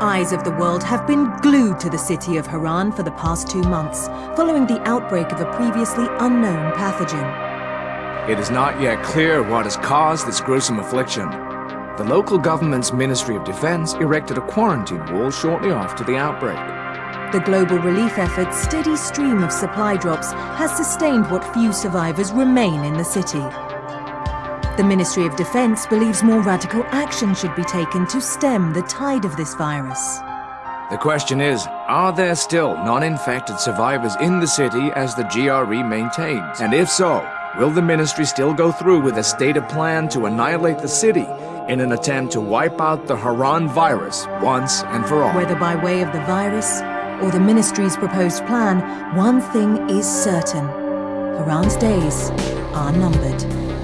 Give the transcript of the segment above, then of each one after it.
eyes of the world have been glued to the city of Harran for the past two months, following the outbreak of a previously unknown pathogen. It is not yet clear what has caused this gruesome affliction. The local government's Ministry of Defense erected a quarantine wall shortly after the outbreak. The global relief effort's steady stream of supply drops has sustained what few survivors remain in the city. The Ministry of Defense believes more radical action should be taken to stem the tide of this virus. The question is, are there still non-infected survivors in the city as the GRE maintains? And if so, will the ministry still go through with a stated plan to annihilate the city in an attempt to wipe out the Harran virus once and for all? Whether by way of the virus or the ministry's proposed plan, one thing is certain. Harran's days are numbered.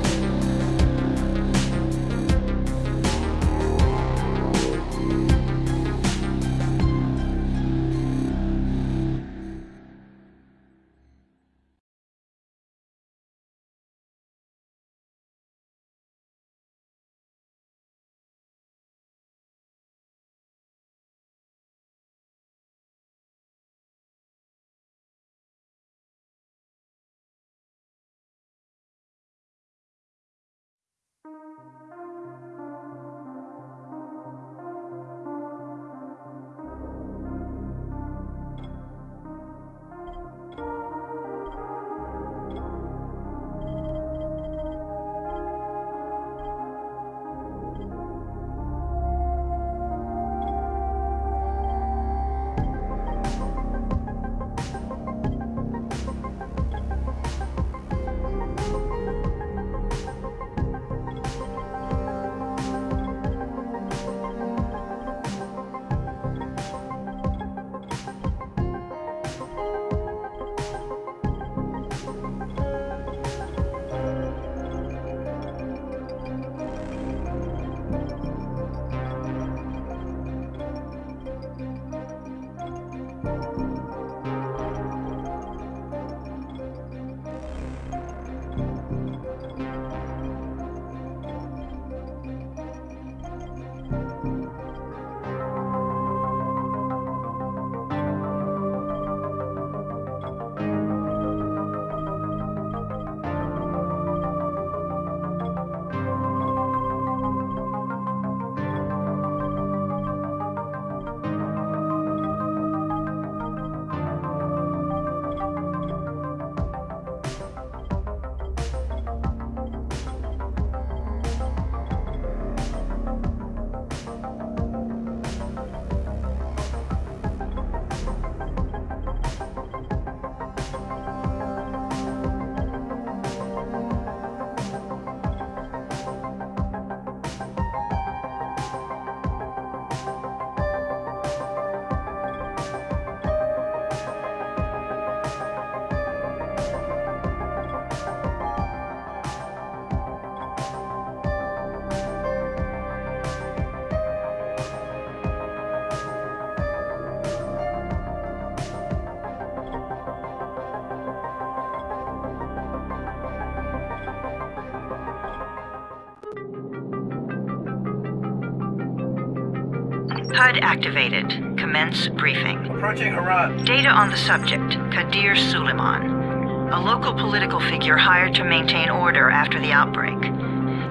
HUD activated. Commence briefing. Approaching Harran. Data on the subject, Kadir Suleiman. A local political figure hired to maintain order after the outbreak.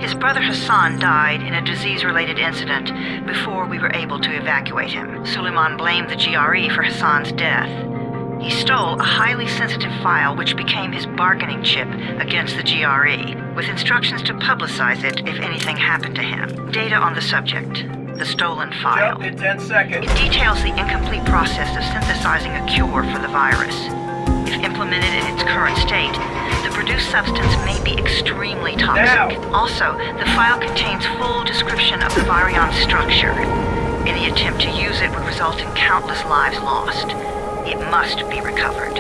His brother Hassan died in a disease-related incident before we were able to evacuate him. Suleiman blamed the GRE for Hassan's death. He stole a highly sensitive file which became his bargaining chip against the GRE, with instructions to publicize it if anything happened to him. Data on the subject, the stolen file. In 10 seconds. It details the incomplete process of synthesizing a cure for the virus. If implemented in its current state, the produced substance may be extremely toxic. Now. Also, the file contains full description of the virion's structure. Any attempt to use it would result in countless lives lost. It must be recovered.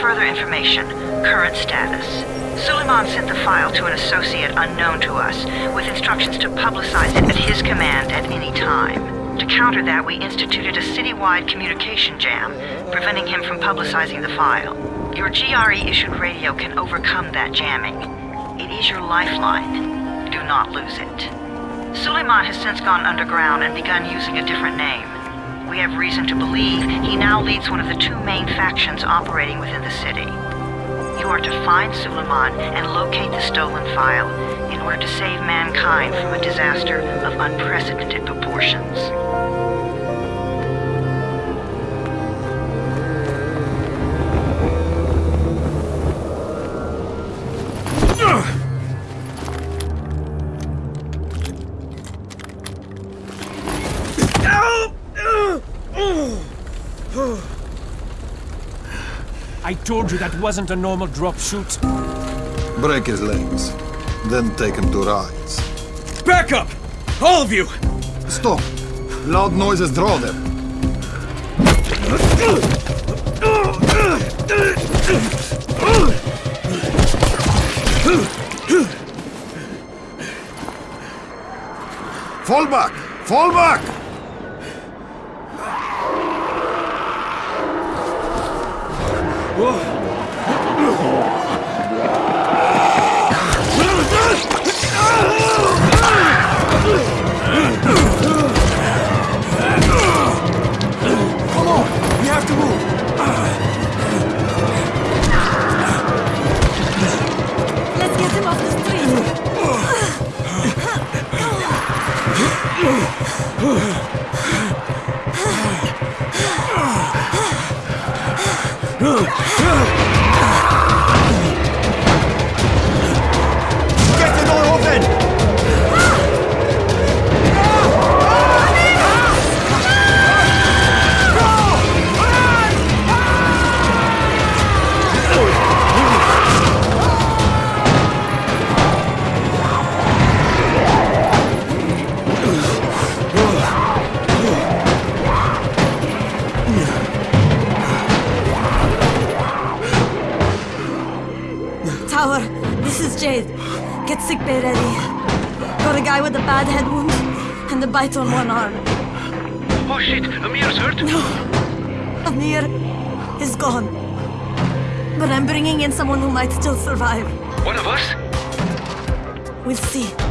Further information, current status. Suleiman sent the file to an associate unknown to us, with instructions to publicize it at his command at any time. To counter that, we instituted a citywide communication jam, preventing him from publicizing the file. Your GRE-issued radio can overcome that jamming. It is your lifeline. Do not lose it. Suleiman has since gone underground and begun using a different name. We have reason to believe he now leads one of the two main factions operating within the city. You are to find Suleiman and locate the stolen file in order to save mankind from a disaster of unprecedented proportions. I told you that wasn't a normal drop shoot. Break his legs, then take him to Rais. Back up! All of you! Stop! Loud noises draw them. Fall back! Fall back! Bite on one arm. Oh shit, Amir's hurt? No. Amir is gone. But I'm bringing in someone who might still survive. One of us? We'll see.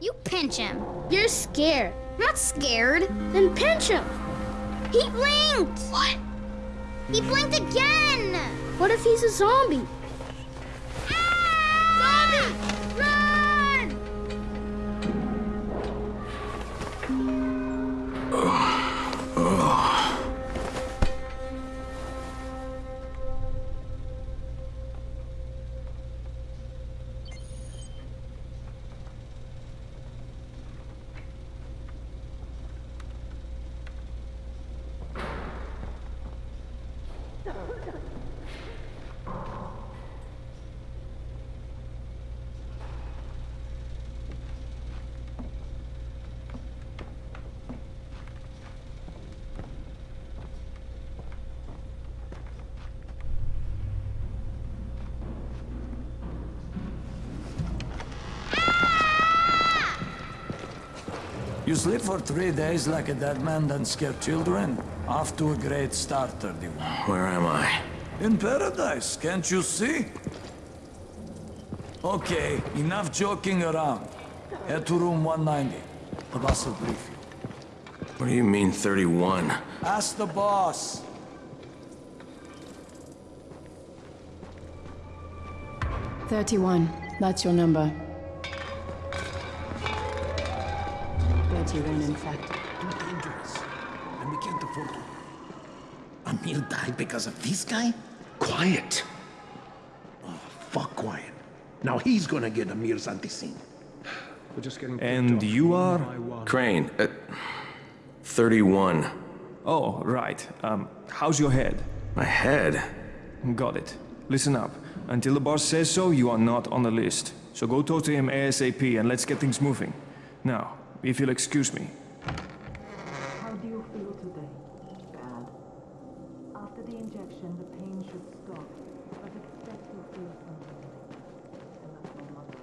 You pinch him. You're scared. Not scared. Then pinch him. He blinked. What? He blinked again. What if he's a zombie? Ah! Zombie! Sleep for three days like a dead man, then scare children? Off to a great start, 31. Where am I? In paradise, can't you see? Okay, enough joking around. Head to room 190. The boss will brief you. What do you mean 31? Ask the boss. Thirty-one. That's your number. Thirty-one, in fact. Too dangerous. And we can't afford to. Amir died because of this guy? Quiet. Oh, fuck quiet. Now he's gonna get Amir's Antizin. And you are? Crane, uh, 31. Oh, right. Um, how's your head? My head? Got it. Listen up. Until the boss says so, you are not on the list. So go talk to him ASAP and let's get things moving. Now, if you'll excuse me. How do you feel today? Bad. After the injection, the pain should stop, but expect you'll feel something. And that's my mother.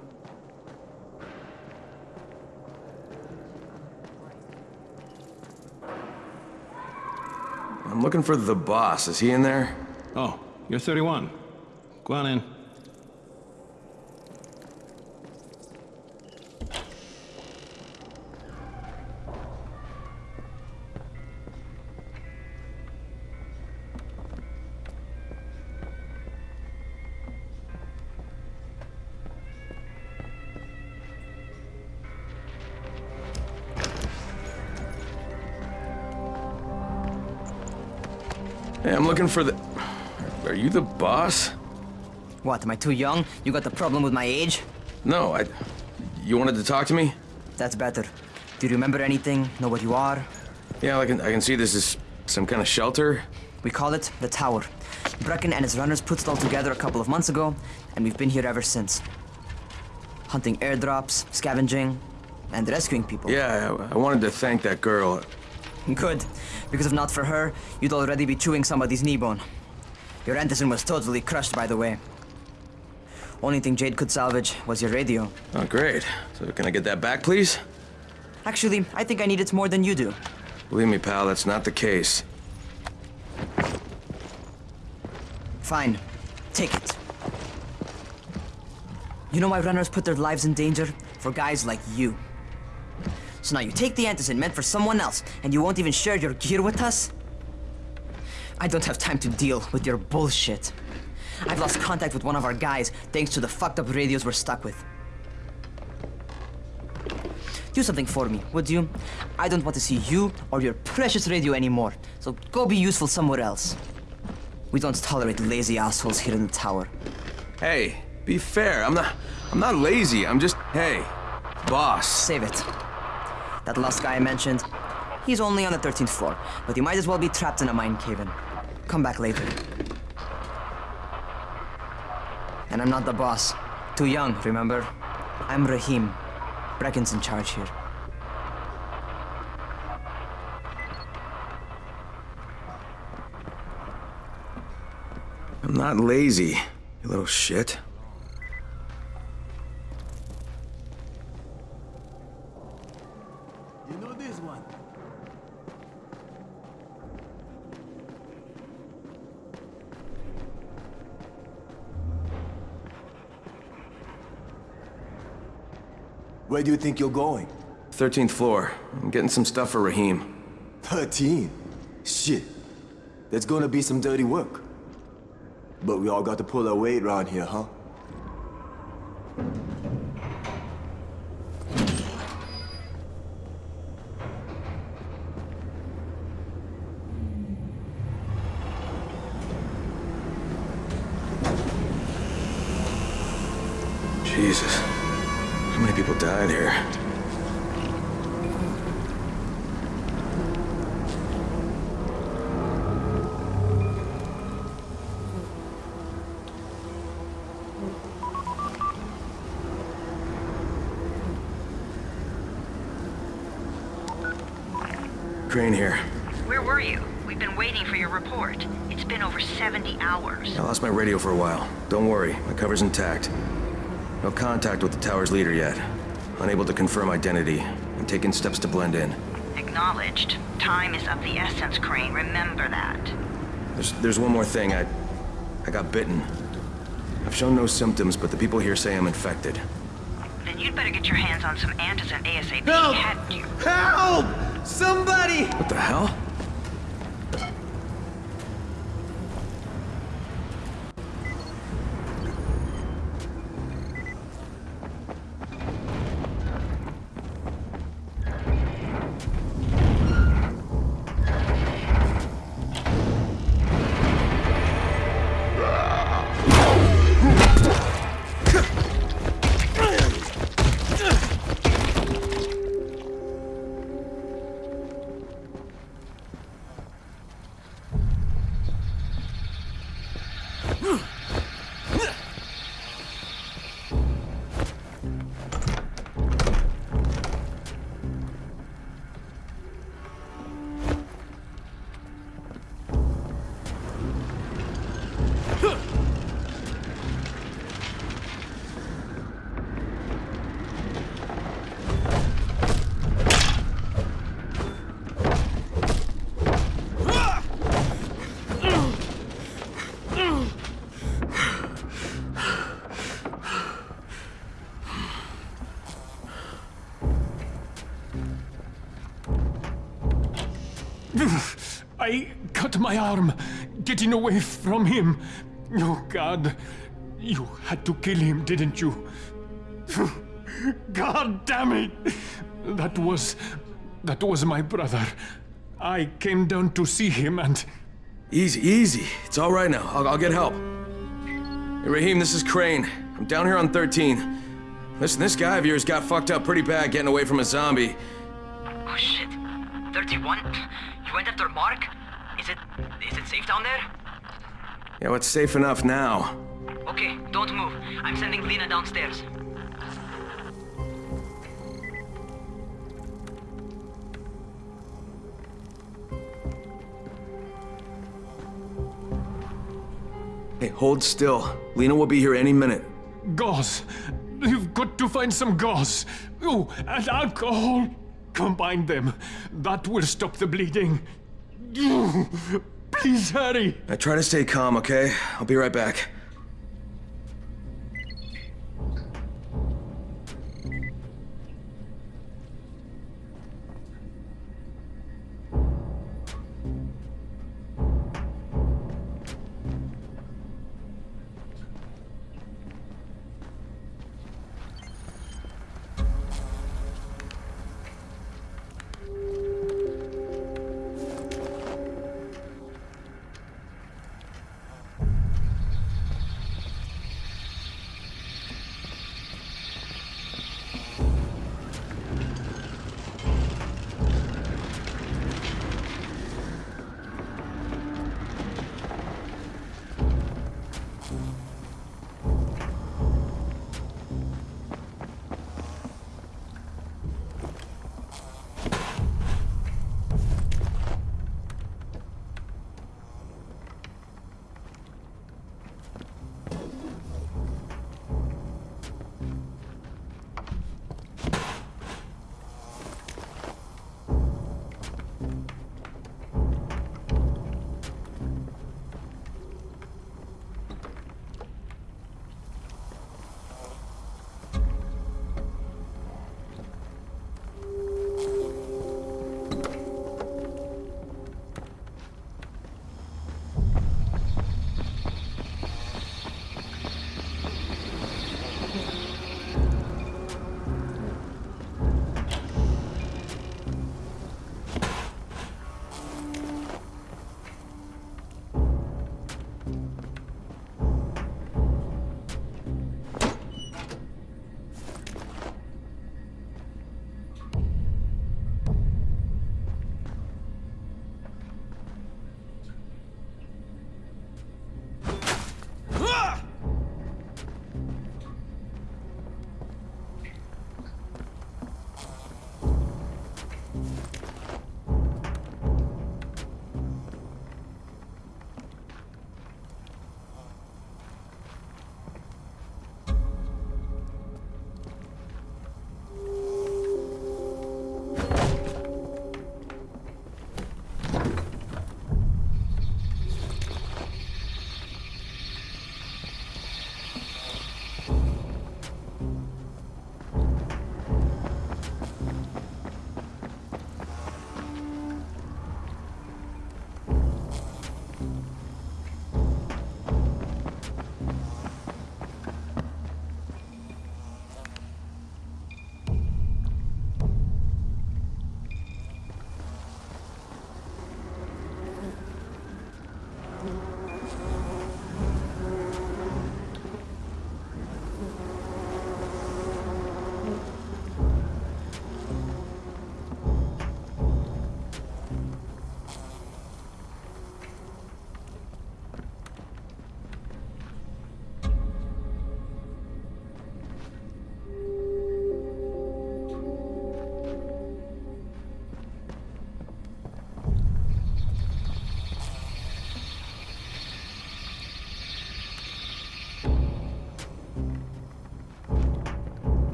I'm looking for the boss. Is he in there? Oh, you're 31. Go on in. Hey, I'm looking for the... Are you the boss? What, am I too young? You got the problem with my age? No, I... You wanted to talk to me? That's better. Do you remember anything? Know what you are? Yeah, I can, I can see this is some kind of shelter. We call it the Tower. Brecken and his runners put it all together a couple of months ago, and we've been here ever since. Hunting airdrops, scavenging, and rescuing people. Yeah, I, I wanted to thank that girl. Good, because if not for her, you'd already be chewing somebody's knee bone. Your Antizin was totally crushed, by the way. Only thing Jade could salvage was your radio. Oh, great. So can I get that back, please? Actually, I think I need it more than you do. Believe me, pal, that's not the case. Fine. Take it. You know why runners put their lives in danger? For guys like you. So now you take the antizin meant for someone else, and you won't even share your gear with us? I don't have time to deal with your bullshit. I've lost contact with one of our guys thanks to the fucked up radios we're stuck with. Do something for me, would you? I don't want to see you or your precious radio anymore, so go be useful somewhere else. We don't tolerate lazy assholes here in the tower. Hey, be fair. I'm not... I'm not lazy. I'm just... Hey, boss. Save it. That last guy I mentioned, he's only on the 13th floor, but you might as well be trapped in a mine cave-in. Come back later. And I'm not the boss. Too young, remember? I'm Rahim. Brecken's in charge here. I'm not lazy, you little shit. You know this one. Where do you think you're going? 13th floor. I'm getting some stuff for Rahim. 13? Shit. There's gonna be some dirty work. But we all got to pull our weight around here, huh? Jesus. How many people died here? Crane here. Where were you? We've been waiting for your report. It's been over 70 hours. I lost my radio for a while. Don't worry, my cover's intact. No contact with the tower's leader yet. Unable to confirm identity. I'm taking steps to blend in. Acknowledged. Time is of the essence, Crane. Remember that. There's, there's one more thing. I, I got bitten. I've shown no symptoms, but the people here say I'm infected. Then you'd better get your hands on some antizin ASAP. Help! Help! Somebody! What the hell? Cut my arm getting away from him. Oh, God. You had to kill him, didn't you? God damn it! That was. that was my brother. I came down to see him and. Easy, easy. It's all right now. I'll, I'll get help. Hey, Rahim, this is Crane. I'm down here on 13. Listen, this guy of yours got fucked up pretty bad getting away from a zombie. Oh shit. 31? You went after Mark? Is it... is it safe down there? Yeah, well, it's safe enough now. Okay, don't move. I'm sending Lena downstairs. Hey, hold still. Lena will be here any minute. Gauze! You've got to find some gauze! Oh, and alcohol! Combine them. That will stop the bleeding. Please hurry! I try to stay calm, okay? I'll be right back.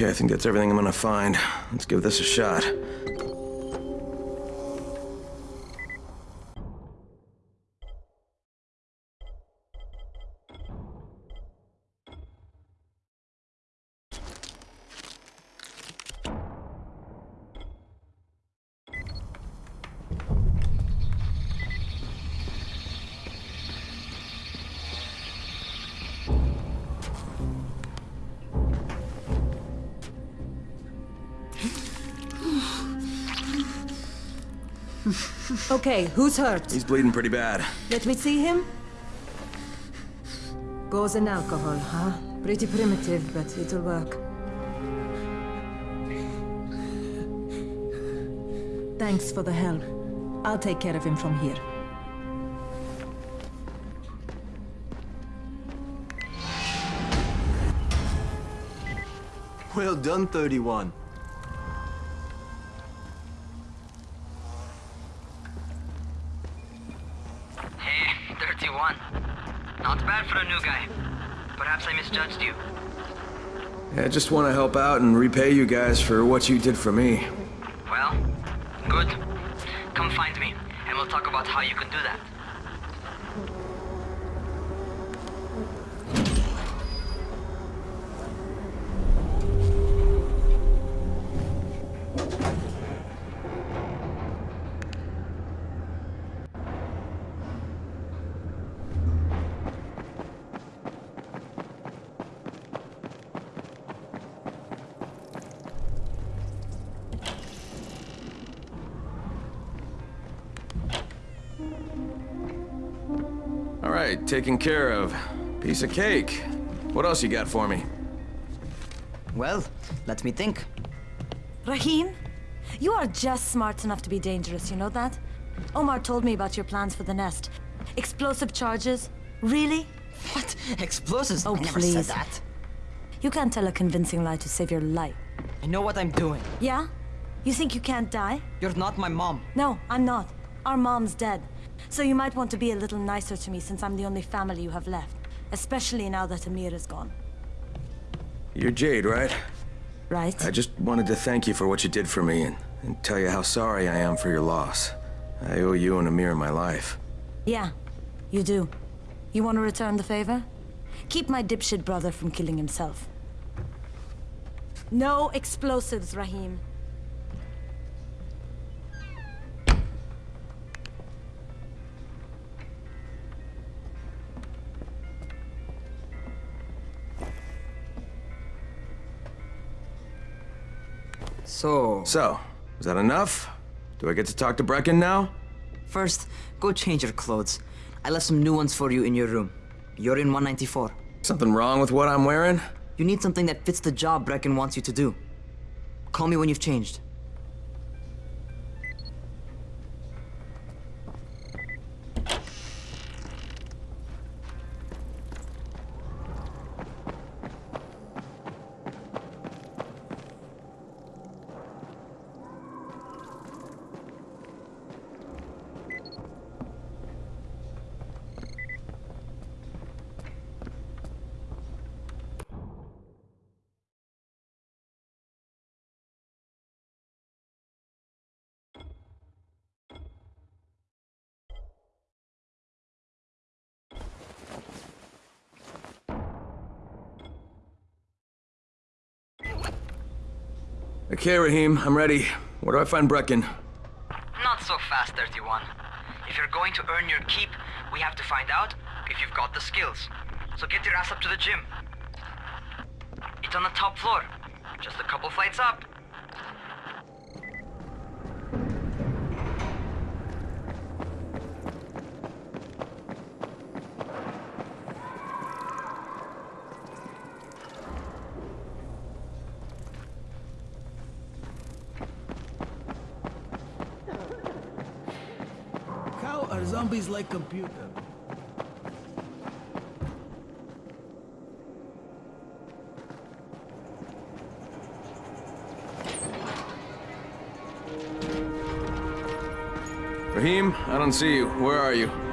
Okay, I think that's everything I'm gonna find. Let's give this a shot. Okay, who's hurt? He's bleeding pretty bad. Let me see him. Gauze and alcohol, huh? Pretty primitive, but it'll work. Thanks for the help. I'll take care of him from here. Well done, 31. Perhaps I misjudged you. Yeah, I just want to help out and repay you guys for what you did for me. Well, good. Come find me, and we'll talk about how you can do that. Taken care of. Piece of cake. What else you got for me? Well, let me think. Rahim, you are just smart enough to be dangerous, you know that? Omar told me about your plans for the nest. Explosive charges? Really? What? Explosives? Oh, I never please. said that. You can't tell a convincing lie to save your life. I know what I'm doing. Yeah? You think you can't die? You're not my mom. No, I'm not. Our mom's dead. So you might want to be a little nicer to me since I'm the only family you have left. Especially now that Amir is gone. You're Jade, right? Right? I just wanted to thank you for what you did for me and, and tell you how sorry I am for your loss. I owe you and Amir my life. Yeah, you do. You want to return the favor? Keep my dipshit brother from killing himself. No explosives, Rahim. So... So, is that enough? Do I get to talk to Brecken now? First, go change your clothes. I left some new ones for you in your room. You're in 194. Something wrong with what I'm wearing? You need something that fits the job Brecken wants you to do. Call me when you've changed. Okay, Rahim, I'm ready. Where do I find Brecken? Not so fast, 31. If you're going to earn your keep, we have to find out if you've got the skills. So get your ass up to the gym. It's on the top floor. Just a couple flights up. How are computer? Rahim, I don't see you. Where are you?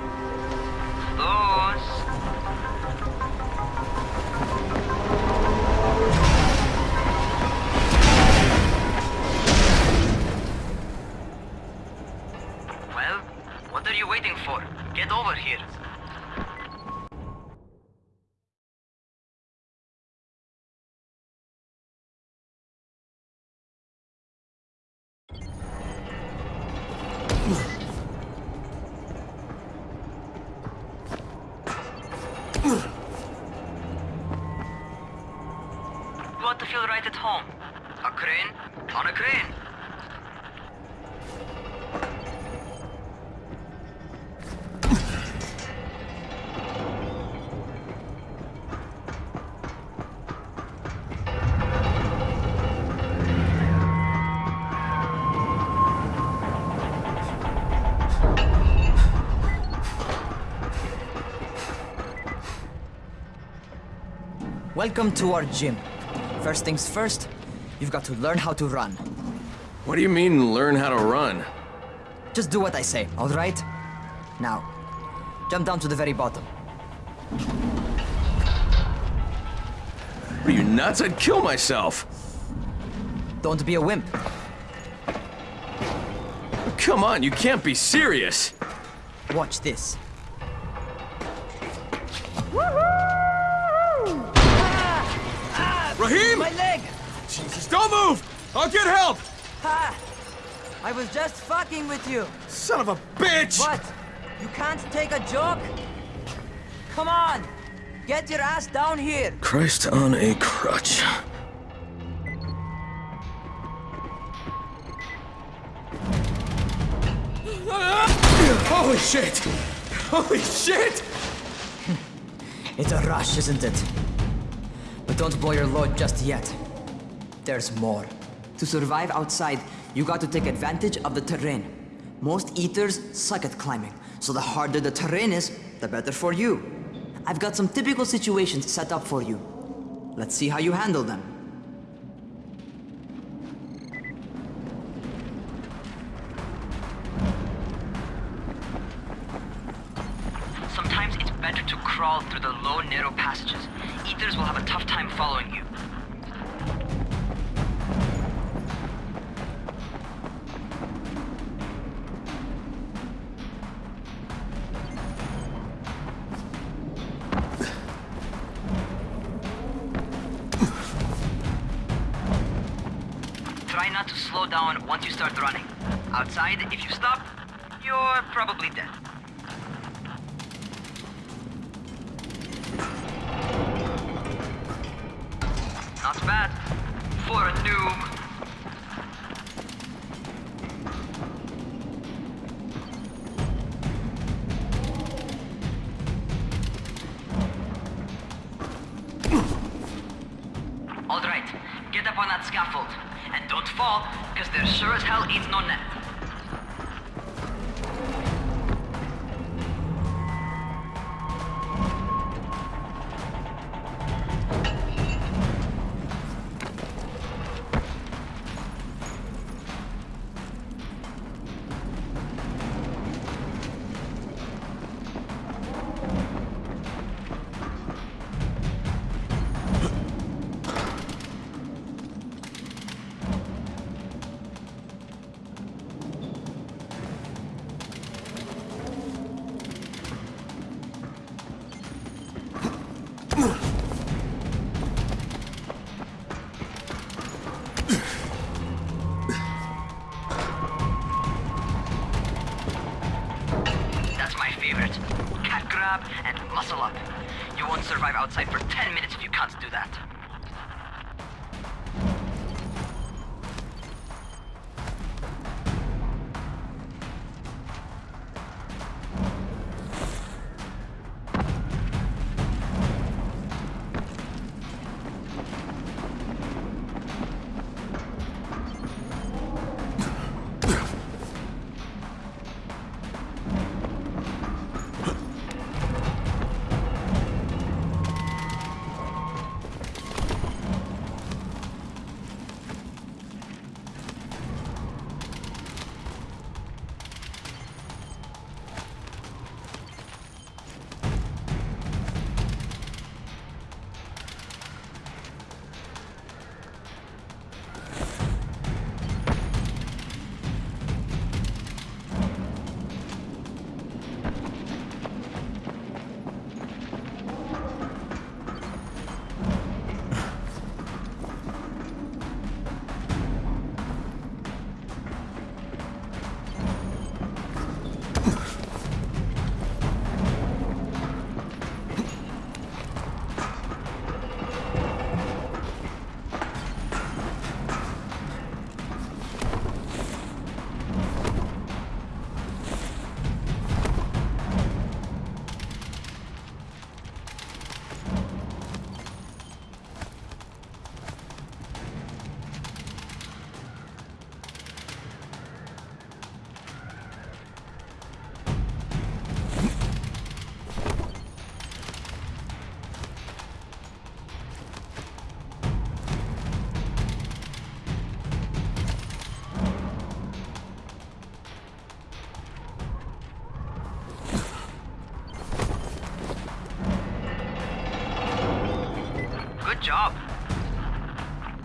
Welcome to our gym. First things first, you've got to learn how to run. What do you mean, learn how to run? Just do what I say, all right? Now, jump down to the very bottom. Are you nuts? I'd kill myself. Don't be a wimp. Come on, you can't be serious. Watch this. Don't move! I'll get help! Ha! I was just fucking with you. Son of a bitch! What? You can't take a joke? Come on! Get your ass down here! Christ on a crutch. Holy shit! Holy shit! It's a rush, isn't it? But don't blow your load just yet. There's more. To survive outside, you got to take advantage of the terrain. Most eaters suck at climbing, so the harder the terrain is, the better for you. I've got some typical situations set up for you. Let's see how you handle them. Sometimes it's better to crawl through the low, narrow passages. Eaters will have a tough time following you.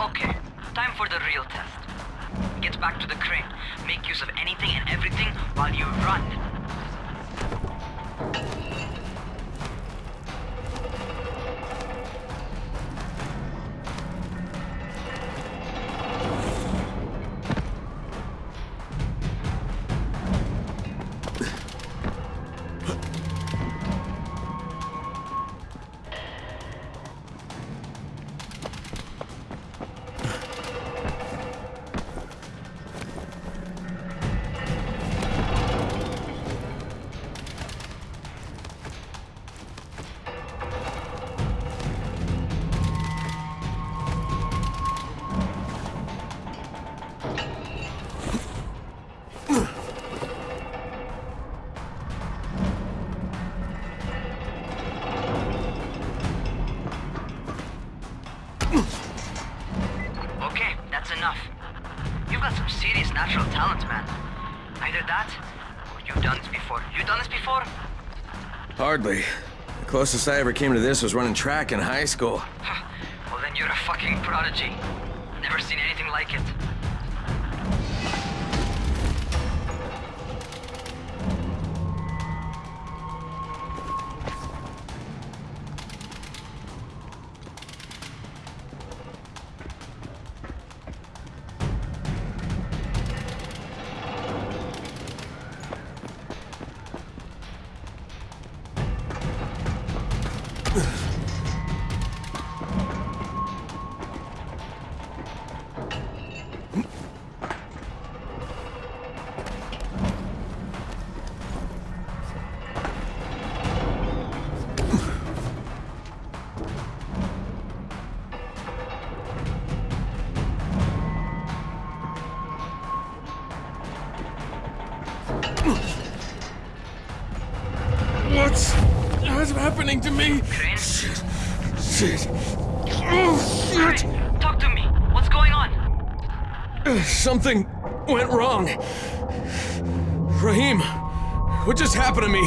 Okay, time for the real test. Get back to the crane. Make use of anything and everything while you run. Closest I ever came to this was running track in high school. Something went wrong. Rahim, what just happened to me?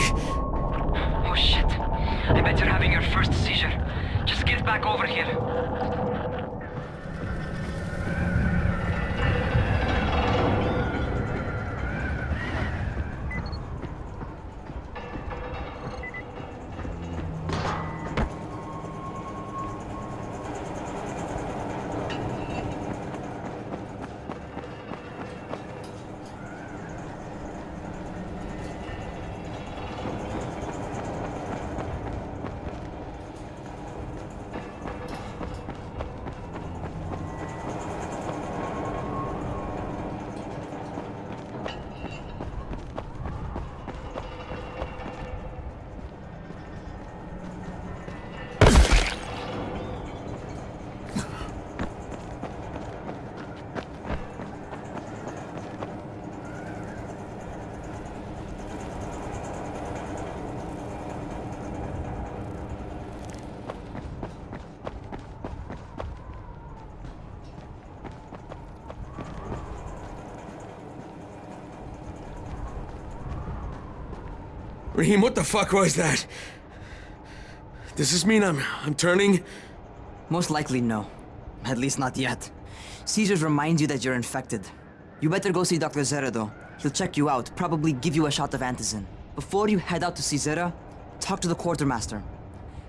Rahim, what the fuck was that? Does this mean I'm I'm turning? Most likely no. At least not yet. Caesars reminds you that you're infected. You better go see Dr. Zere though. He'll check you out, probably give you a shot of Antizin. Before you head out to see Zere, talk to the quartermaster.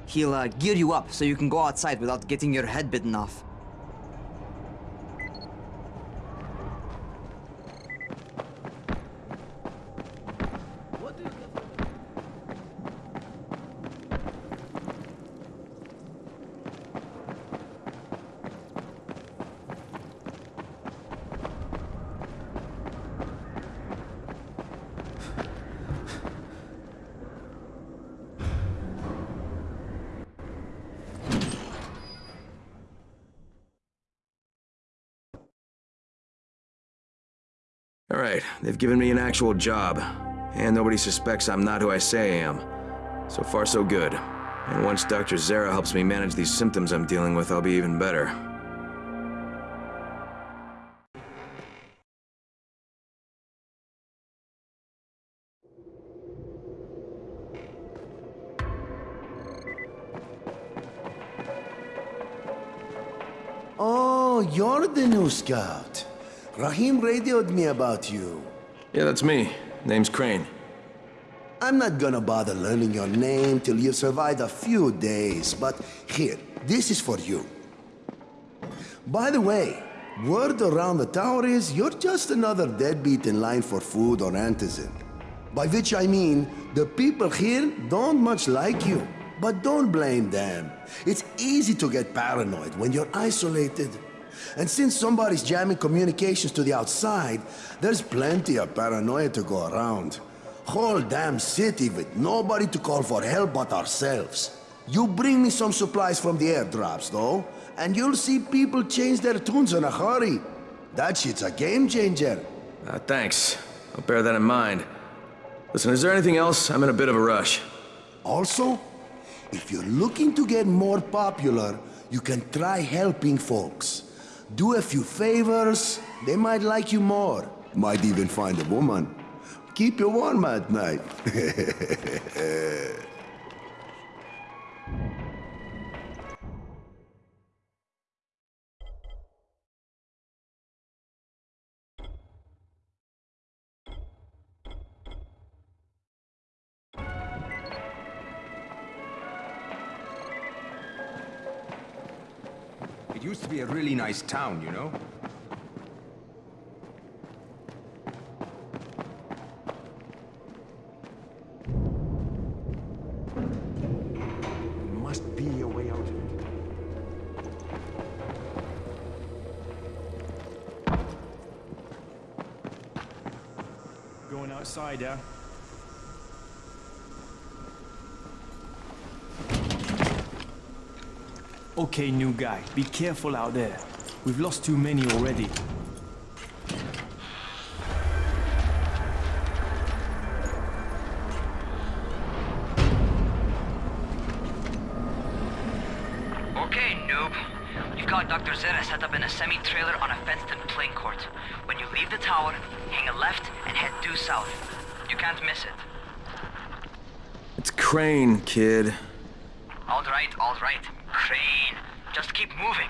He'll uh, gear you up so you can go outside without getting your head bitten off. Right, they've given me an actual job. And nobody suspects I'm not who I say I am. So far, so good. And once Dr. Zere helps me manage these symptoms I'm dealing with, I'll be even better. Oh, you're the new scout. Rahim radioed me about you. Yeah, that's me. Name's Crane. I'm not gonna bother learning your name till you've survived a few days, but here, this is for you. By the way, word around the tower is you're just another deadbeat in line for food or Antizin. By which I mean, the people here don't much like you. But don't blame them. It's easy to get paranoid when you're isolated. And since somebody's jamming communications to the outside, there's plenty of paranoia to go around. Whole damn city with nobody to call for help but ourselves. You bring me some supplies from the airdrops, though, and you'll see people change their tunes in a hurry. That shit's a game changer. Uh, thanks. I'll bear that in mind. Listen, is there anything else? I'm in a bit of a rush. Also, if you're looking to get more popular, you can try helping folks. Do a few favors, they might like you more. Might even find a woman. Keep you warm at night. be a really nice town, you know? There must be a way out. Going outside, yeah? Okay, new guy, be careful out there. We've lost too many already. Okay, noob. You've got Dr. Zere set up in a semi-trailer on a fenced-in playing court. When you leave the tower, hang a left and head due south. You can't miss it. It's Crane, kid. All right, all right. Crane. Just keep moving.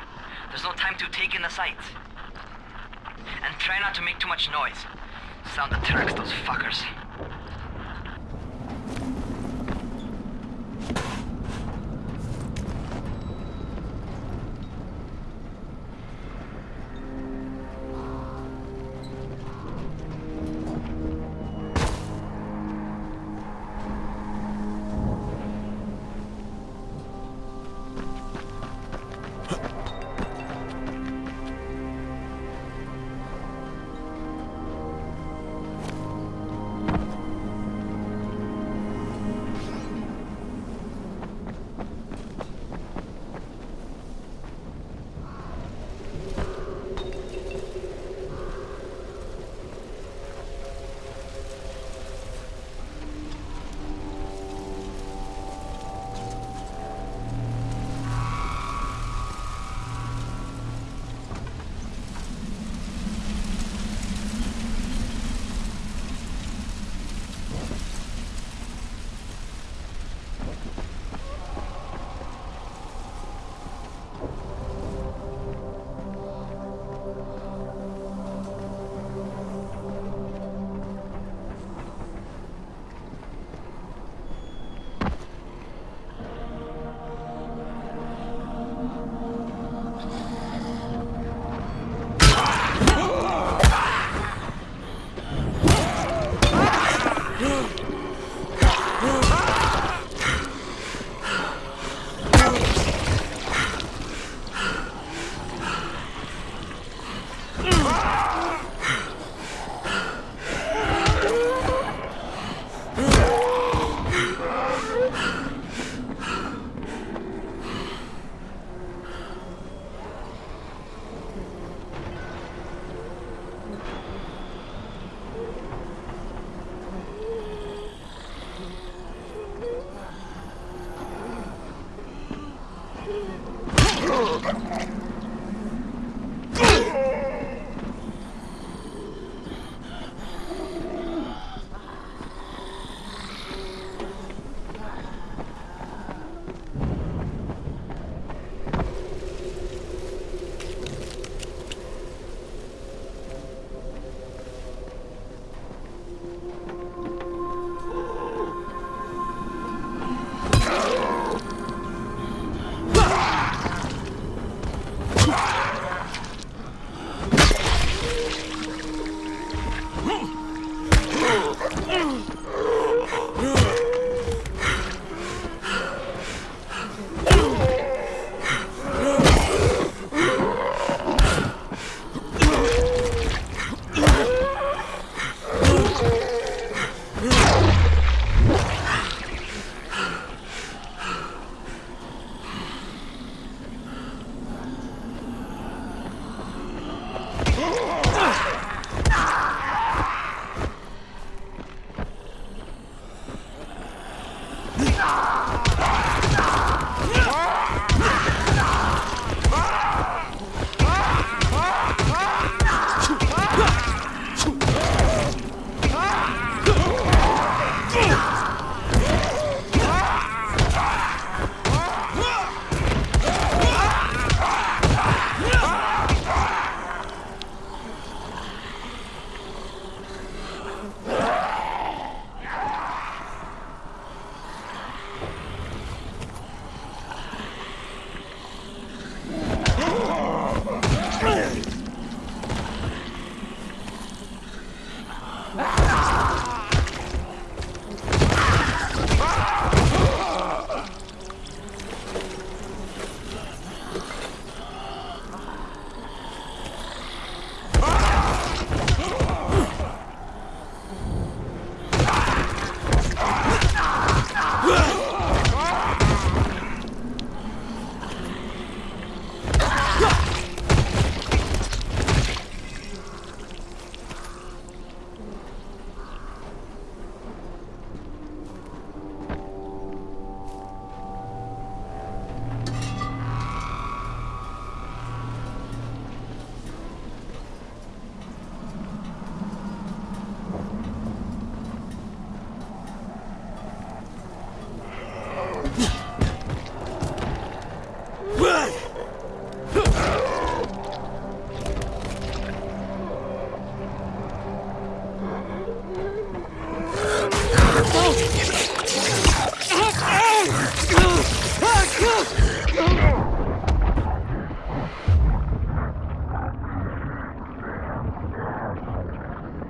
There's no time to take in the sights. And try not to make too much noise. Sound attracts those fuckers.